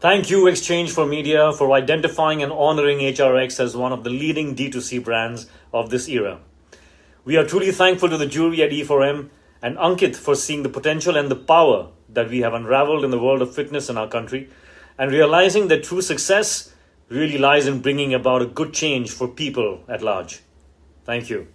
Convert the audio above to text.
Thank you, Exchange for Media, for identifying and honoring HRX as one of the leading D2C brands of this era. We are truly thankful to the jury at E4M and Ankit for seeing the potential and the power that we have unraveled in the world of fitness in our country and realizing that true success really lies in bringing about a good change for people at large. Thank you.